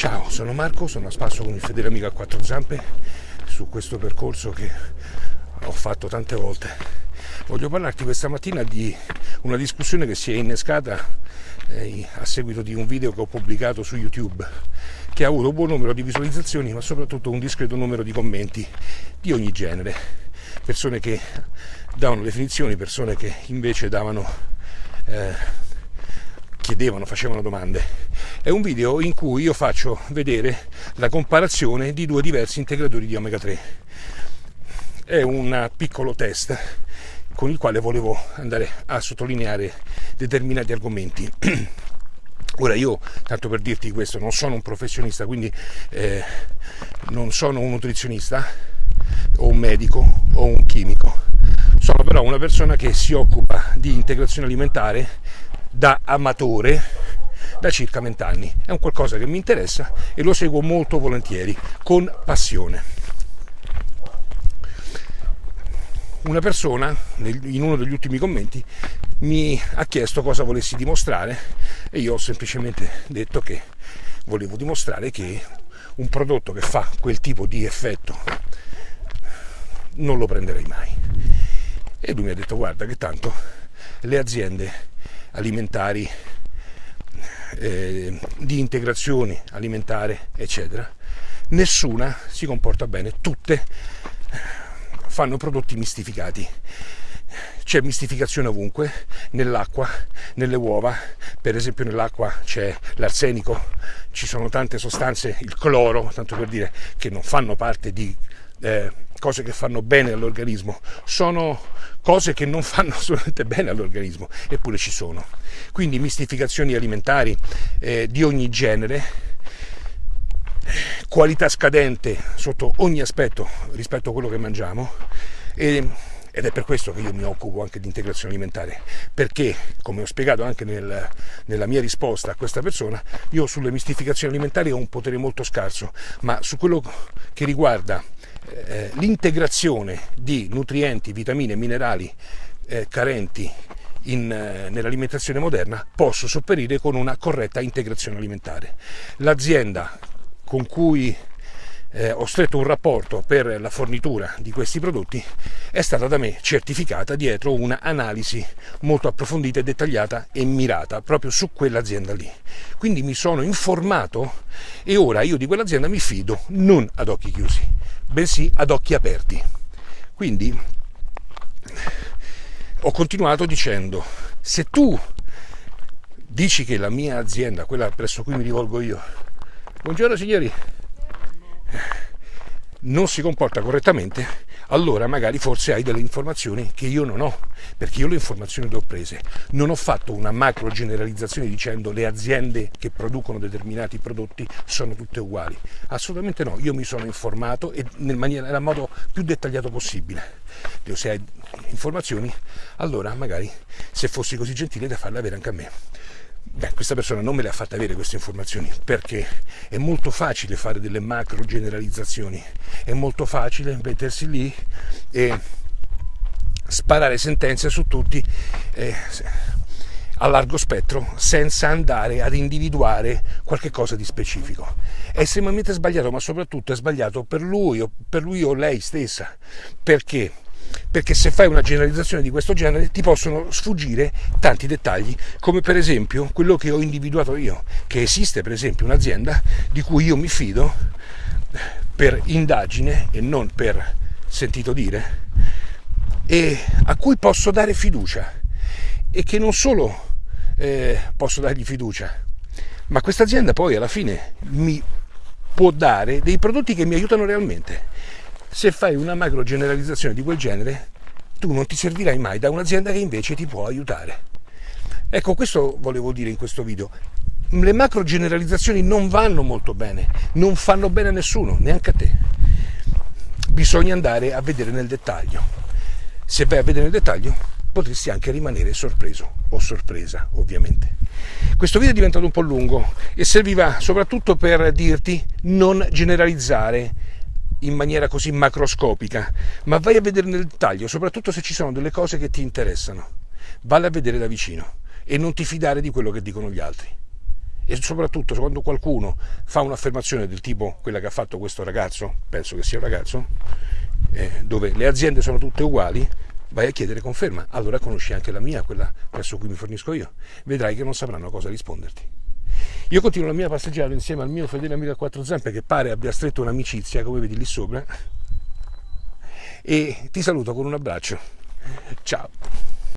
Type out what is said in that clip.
Ciao, sono Marco, sono a spasso con il fedele amico a quattro zampe su questo percorso che ho fatto tante volte. Voglio parlarti questa mattina di una discussione che si è innescata eh, a seguito di un video che ho pubblicato su YouTube che ha avuto un buon numero di visualizzazioni ma soprattutto un discreto numero di commenti di ogni genere. Persone che davano definizioni, persone che invece davano... Eh, chiedevano, facevano domande. È un video in cui io faccio vedere la comparazione di due diversi integratori di omega 3. È un piccolo test con il quale volevo andare a sottolineare determinati argomenti. Ora io, tanto per dirti questo, non sono un professionista, quindi eh, non sono un nutrizionista o un medico o un chimico, sono però una persona che si occupa di integrazione alimentare da amatore da circa vent'anni. È un qualcosa che mi interessa e lo seguo molto volentieri, con passione. Una persona in uno degli ultimi commenti mi ha chiesto cosa volessi dimostrare e io ho semplicemente detto che volevo dimostrare che un prodotto che fa quel tipo di effetto non lo prenderei mai. E lui mi ha detto guarda che tanto le aziende alimentari, eh, di integrazione alimentare, eccetera, nessuna si comporta bene, tutte fanno prodotti mistificati. C'è mistificazione ovunque, nell'acqua, nelle uova, per esempio nell'acqua c'è l'arsenico, ci sono tante sostanze, il cloro, tanto per dire, che non fanno parte di eh, cose che fanno bene all'organismo, sono cose che non fanno assolutamente bene all'organismo, eppure ci sono. Quindi mistificazioni alimentari eh, di ogni genere, qualità scadente sotto ogni aspetto rispetto a quello che mangiamo e, ed è per questo che io mi occupo anche di integrazione alimentare, perché come ho spiegato anche nel, nella mia risposta a questa persona, io sulle mistificazioni alimentari ho un potere molto scarso, ma su quello che riguarda eh, l'integrazione di nutrienti, vitamine e minerali eh, carenti eh, nell'alimentazione moderna posso sopperire con una corretta integrazione alimentare. L'azienda con cui eh, ho stretto un rapporto per la fornitura di questi prodotti è stata da me certificata dietro una analisi molto approfondita e dettagliata e mirata proprio su quell'azienda lì. Quindi mi sono informato e ora io di quell'azienda mi fido non ad occhi chiusi, bensì ad occhi aperti. Quindi ho continuato dicendo, se tu dici che la mia azienda, quella presso cui mi rivolgo io, buongiorno signori, non si comporta correttamente, allora magari forse hai delle informazioni che io non ho, perché io le informazioni le ho prese. Non ho fatto una macro generalizzazione dicendo le aziende che producono determinati prodotti sono tutte uguali. Assolutamente no, io mi sono informato e nel, maniera, nel modo più dettagliato possibile. Se hai informazioni, allora magari se fossi così gentile da farle avere anche a me. Beh, questa persona non me le ha fatte avere queste informazioni perché è molto facile fare delle macro generalizzazioni, è molto facile mettersi lì e sparare sentenze su tutti eh, a largo spettro senza andare ad individuare qualche cosa di specifico. È estremamente sbagliato, ma soprattutto è sbagliato per lui o, per lui o lei stessa. Perché? perché se fai una generalizzazione di questo genere ti possono sfuggire tanti dettagli, come per esempio quello che ho individuato io, che esiste per esempio un'azienda di cui io mi fido per indagine e non per sentito dire, e a cui posso dare fiducia e che non solo eh, posso dargli fiducia, ma questa azienda poi alla fine mi può dare dei prodotti che mi aiutano realmente se fai una macro generalizzazione di quel genere, tu non ti servirai mai da un'azienda che invece ti può aiutare. Ecco, questo volevo dire in questo video. Le macro generalizzazioni non vanno molto bene, non fanno bene a nessuno, neanche a te. Bisogna andare a vedere nel dettaglio. Se vai a vedere nel dettaglio, potresti anche rimanere sorpreso o sorpresa, ovviamente. Questo video è diventato un po' lungo e serviva soprattutto per dirti non generalizzare in maniera così macroscopica, ma vai a vedere nel dettaglio, soprattutto se ci sono delle cose che ti interessano. Valle a vedere da vicino e non ti fidare di quello che dicono gli altri. E soprattutto quando qualcuno fa un'affermazione del tipo quella che ha fatto questo ragazzo, penso che sia un ragazzo, eh, dove le aziende sono tutte uguali, vai a chiedere conferma, allora conosci anche la mia, quella presso cui mi fornisco io, vedrai che non sapranno cosa risponderti. Io continuo la mia passeggiata insieme al mio fedele amico a quattro zampe che pare abbia stretto un'amicizia, come vedi lì sopra, e ti saluto con un abbraccio. Ciao!